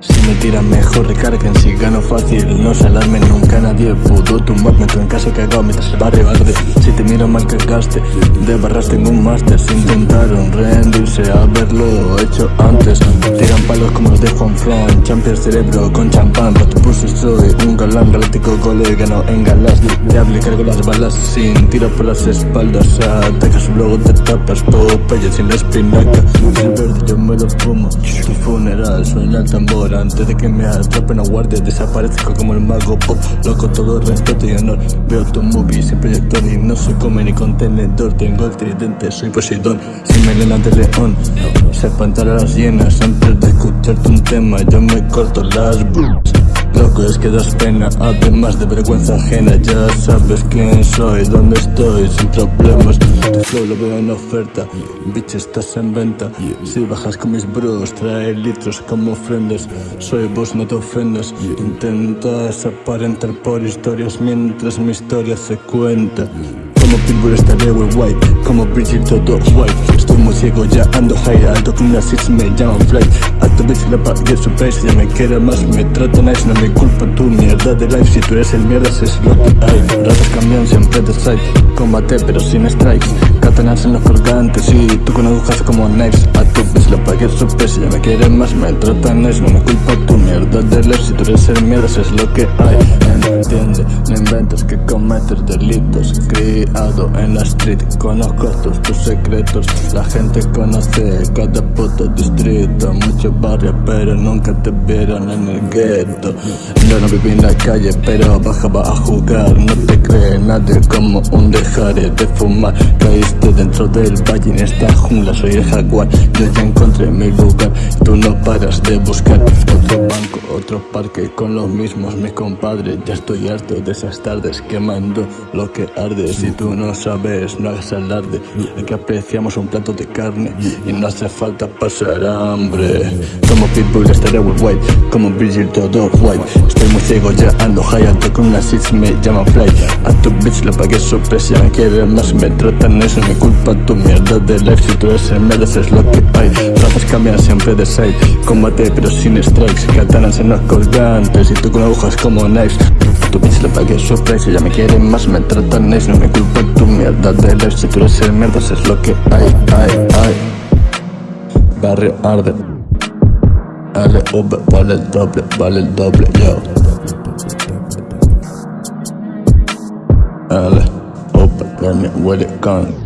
Si me tiran mejor recarguen. Si gano fácil No se alarmen nunca. Nadie pudo tumbarme Tú en casa cagado mientras el barrio arde. Si te miro mal cagaste De barras tengo un máster. Si intentaron rendirse a haberlo hecho antes. Tiran palos como los de Juan Fran Champions cerebro con champán. Para tu pulso soy un galán galáctico colega no en galas Diable cargo las balas sin tiro por las espaldas. Atacas luego te tapas Popeye sin la espinaca. El verde yo me lo fumo Tu funeral suena el tambor. Antes de que me atrapen a guardia Desaparezco como el mago pop. Loco todo respeto y honor. Veo tu movie sin proyector y no soy come ni contenedor. Tengo el tridente, soy Poseidón Sin melena de león. Se espantar a las hienas Antes de escucharte un tema. Yo me corto las Loco es que das pena, además de vergüenza ajena Ya sabes quién soy, dónde estoy, sin problemas. Tu flow lo veo en oferta, bitch estás en venta. Si bajas con mis bros, trae litros como ofrendas. Soy vos, no te ofendas. Intentas aparentar por historias mientras mi historia se cuenta. Como Pitbull estaré white Como Bridget todo white Estoy muy ciego ya ando high Alto con una six me llaman tu bitch le pagué su precio Ya me quiere más me trata nice No me culpa tu mierda de life Si tú eres el mierda es lo que hay. Ratas cambian siempre de side Combate pero sin strikes. Katanas en los colgantes Y tú con agujas como knives. A tu bitch le pagué su precio Ya me quiere más me trata nice No me culpa tu mierda de life Si tú eres el mierda es lo que hay cometes delitos en la street. Conozco todos tus secretos La gente conoce cada puto distrito. Muchos barrios pero nunca te vieron en el gueto. Yo no viví en la calle pero bajaba a jugar. No te cree nadie como un dejare de fumar. Caíste dentro del valle en esta jungla Soy el jaguar, yo ya encontré mi lugar Tú no paras de buscar. Otro banco, otro parque Con los mismos mis compadres Ya estoy harto de esas tardes quemando lo que arde. Si tú no sabes, no hagas alarde. Que apreciamos un plato de carne Y no hace falta pasar hambre. Como Pitbull estaré white. Como Bridget todo white. Estoy muy ciego ya ando high Alto con una six me llaman fly A tu le pagué precio Me quiere más, me tratan eso Me culpa tu mierda de life. Si tú eres mereces lo que hay. Razas cambian siempre de side Combate pero sin strikes. Katanas en los colgantes Y tú con agujas como knives. Tu bitch le pagué precio Ya me quieren más, me tratan nice No me culpa tu mierda de life. Si tú eres mierda, es lo que hay, hay, hay. Barrio arde. LV vale el doble, vale el doble, yo with a gun.